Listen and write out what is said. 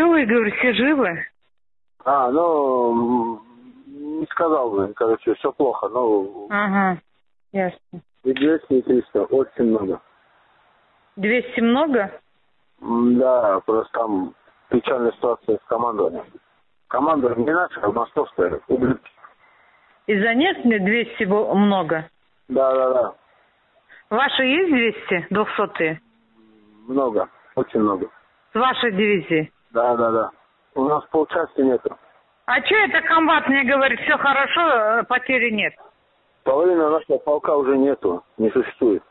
живы, говорю, все живы? А, ну, не сказал бы, короче, все плохо, но Ага, ясно. и 200, и 300, очень много. 200 много? Да, просто там печальная ситуация с командованием. Команда не наша, а московская, ублюдки. Из-за мне 200 бо- много? Да, да, да, Ваши есть 200, 200 много, очень много. С вашей дивизии? Да, да, да. У нас полчасти нету. А что это комбат мне говорит, все хорошо, э, потери нет? Половины нашего полка уже нету, не существует.